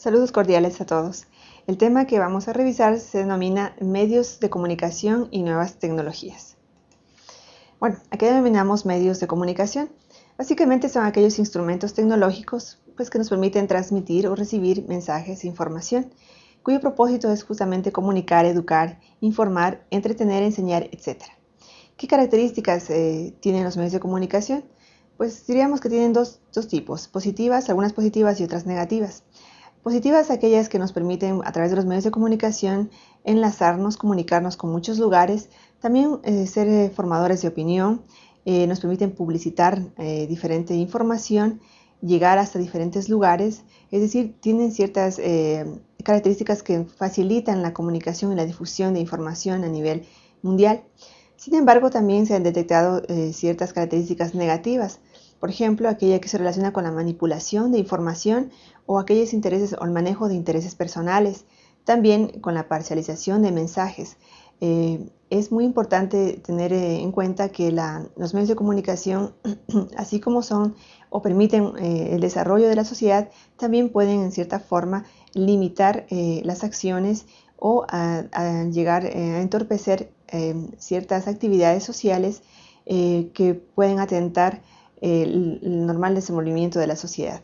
Saludos cordiales a todos. El tema que vamos a revisar se denomina medios de comunicación y nuevas tecnologías. Bueno, ¿a qué denominamos medios de comunicación? Básicamente son aquellos instrumentos tecnológicos pues, que nos permiten transmitir o recibir mensajes e información, cuyo propósito es justamente comunicar, educar, informar, entretener, enseñar, etc. ¿Qué características eh, tienen los medios de comunicación? Pues diríamos que tienen dos, dos tipos, positivas, algunas positivas y otras negativas. Positivas aquellas que nos permiten a través de los medios de comunicación enlazarnos, comunicarnos con muchos lugares, también eh, ser eh, formadores de opinión, eh, nos permiten publicitar diferente información, llegar hasta diferentes lugares, es decir, tienen ciertas características que facilitan la comunicación y la difusión de información a nivel mundial. Sin embargo, también se han detectado ciertas características negativas, por ejemplo, aquella que se relaciona con la manipulación de información o aquellos intereses o el manejo de intereses personales, también con la parcialización de mensajes. Eh, es muy importante tener eh, en cuenta que los medios de comunicación, así como son o permiten eh, el desarrollo de la sociedad, también pueden en cierta forma limitar las acciones o llegar a entorpecer ciertas actividades sociales que pueden atentar el, normal desenvolvimiento de la sociedad.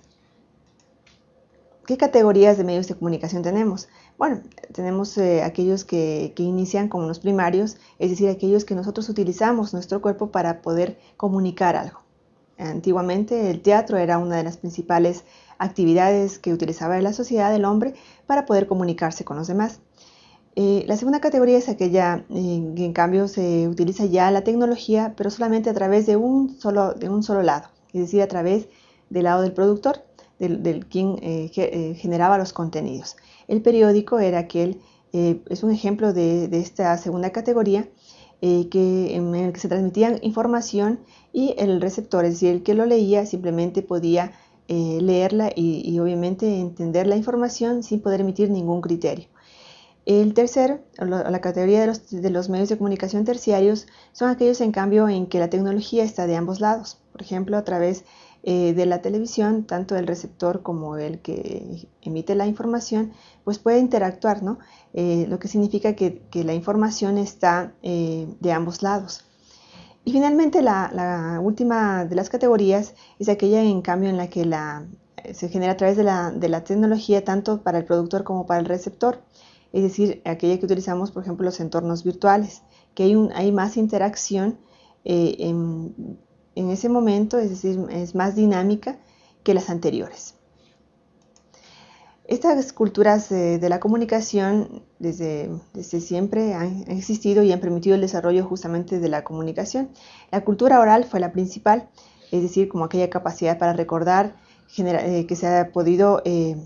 ¿Qué categorías de medios de comunicación tenemos? Bueno, tenemos eh, aquellos que, inician como los primarios, es decir, aquellos que nosotros utilizamos nuestro cuerpo para poder comunicar algo. Antiguamente el teatro era una de las principales actividades que utilizaba la sociedad del hombre para poder comunicarse con los demás. Eh, la segunda categoría es aquella eh, que en cambio se utiliza ya la tecnología, pero solamente a través de un solo, de un solo lado, es decir, a través del lado del productor, del, quien eh, generaba los contenidos. El periódico era aquel, es un ejemplo de, esta segunda categoría, en el que se transmitían información y el receptor, es decir, el que lo leía simplemente podía leerla y obviamente entender la información sin poder emitir ningún criterio. El tercer, la categoría de los, medios de comunicación terciarios, son aquellos en cambio en que la tecnología está de ambos lados. Por ejemplo, a través eh, de la televisión, tanto el receptor como el que emite la información, pues puede interactuar, ¿no? Eh, lo que significa que, la información está eh, de ambos lados. Y finalmente, la, última de las categorías es aquella en cambio en la que se genera a través de la tecnología tanto para el productor como para el receptor es decir, aquella que utilizamos, por ejemplo, los entornos virtuales, que hay, hay más interacción eh, en, ese momento, es decir, es más dinámica que las anteriores. Estas culturas de la comunicación desde, desde, siempre han existido y han permitido el desarrollo justamente de la comunicación. La cultura oral fue la principal, es decir, como aquella capacidad para recordar eh, que se ha podido eh,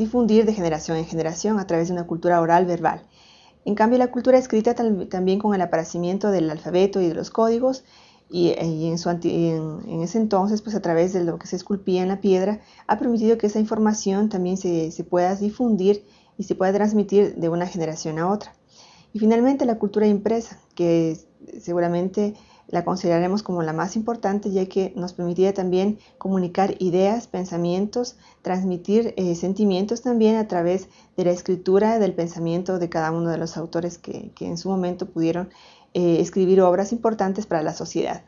difundir de generación en generación a través de una cultura oral verbal. En cambio, la cultura escrita también con el aparecimiento del alfabeto y de los códigos, y, en, ese entonces, pues a través de lo que se esculpía en la piedra, ha permitido que esa información también se, se pueda difundir y se pueda transmitir de una generación a otra. Y finalmente la cultura impresa, que seguramente la consideraremos como la más importante ya que nos permitía también comunicar ideas, pensamientos, transmitir eh, sentimientos también a través de la escritura del pensamiento de cada uno de los autores que, en su momento pudieron eh, escribir obras importantes para la sociedad.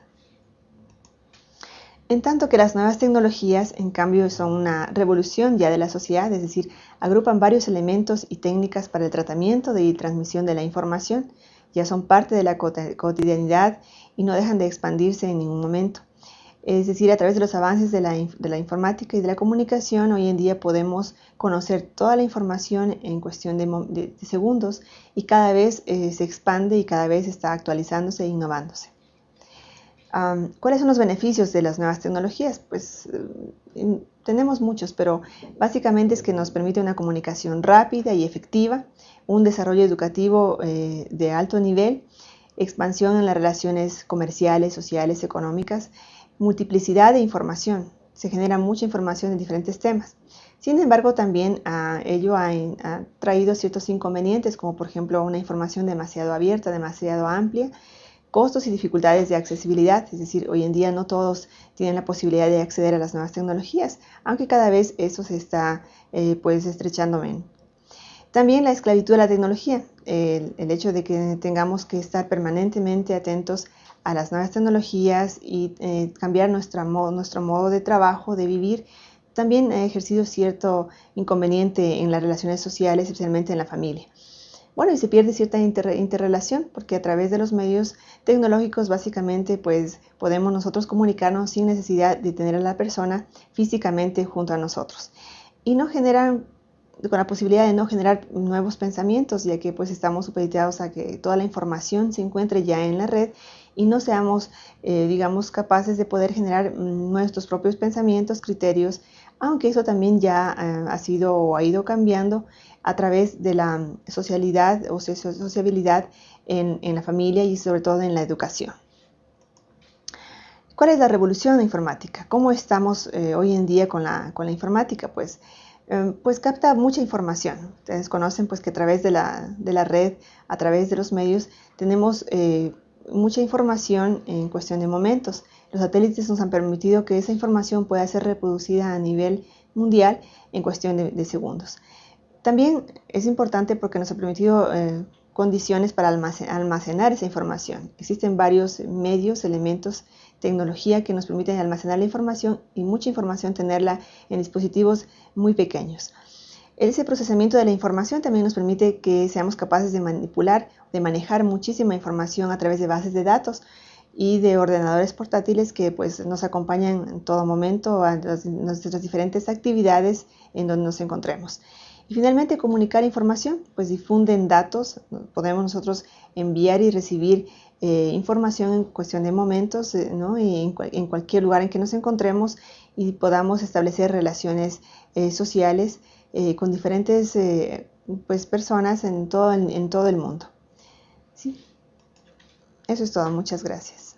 En tanto que las nuevas tecnologías, en cambio, son una revolución ya de la sociedad, es decir, agrupan varios elementos y técnicas para el tratamiento y transmisión de la información, ya son parte de la cotidianidad y no dejan de expandirse en ningún momento. Es decir, a través de los avances de la, informática y de la comunicación, hoy en día podemos conocer toda la información en cuestión de, segundos y cada vez eh, se expande y cada vez está actualizándose e innovándose. ¿Cuáles son los beneficios de las nuevas tecnologías? Pues eh, tenemos muchos, pero básicamente es que nos permite una comunicación rápida y efectiva, un desarrollo educativo eh, de alto nivel, expansión en las relaciones comerciales, sociales, económicas, multiplicidad de información. Se genera mucha información en diferentes temas. Sin embargo, también ah, ello ha, traído ciertos inconvenientes, como por ejemplo una información demasiado abierta, demasiado amplia, costos y dificultades de accesibilidad, es decir, hoy en día no todos tienen la posibilidad de acceder a las nuevas tecnologías, aunque cada vez eso se está eh, pues estrechando menos. También la esclavitud de la tecnología, el, hecho de que tengamos que estar permanentemente atentos a las nuevas tecnologías y eh, cambiar nuestro modo de trabajo, de vivir, también ha ejercido cierto inconveniente en las relaciones sociales, especialmente en la familia. Bueno, y se pierde cierta interrelación porque a través de los medios tecnológicos básicamente pues podemos nosotros comunicarnos sin necesidad de tener a la persona físicamente junto a nosotros. Y no generan con la posibilidad de no generar nuevos pensamientos, ya que pues estamos supeditados a que toda la información se encuentre ya en la red y no seamos, eh, digamos, capaces de poder generar mm, nuestros propios pensamientos, criterios, aunque eso también ya eh, ha sido o ha ido cambiando a través de la socialidad o sociabilidad en, la familia y sobre todo en la educación. ¿Cuál es la revolución informática? ¿Cómo estamos eh, hoy en día con la, con la informática? Pues Em, pues capta mucha información. Ustedes conocen pues que a través de la, red, a través de los medios, tenemos eh, mucha información en cuestión de momentos. Los satélites nos han permitido que esa información pueda ser reproducida a nivel mundial en cuestión de, segundos. También es importante porque nos ha permitido eh, condiciones para almacenar esa información. Existen varios medios, elementos, tecnología que nos permiten almacenar la información y mucha información tenerla en dispositivos muy pequeños. Ese procesamiento de la información también nos permite que seamos capaces de manipular, de manejar muchísima información a través de bases de datos y de ordenadores portátiles que pues, nos acompañan en todo momento a nuestras diferentes actividades en donde nos encontremos. Y finalmente, comunicar información, pues difunden datos, podemos nosotros enviar y recibir eh, información en cuestión de momentos eh, y en, cualquier lugar en que nos encontremos y podamos establecer relaciones eh, sociales con diferentes pues, personas en todo, en todo el mundo. ¿Sí? Eso es todo, muchas gracias.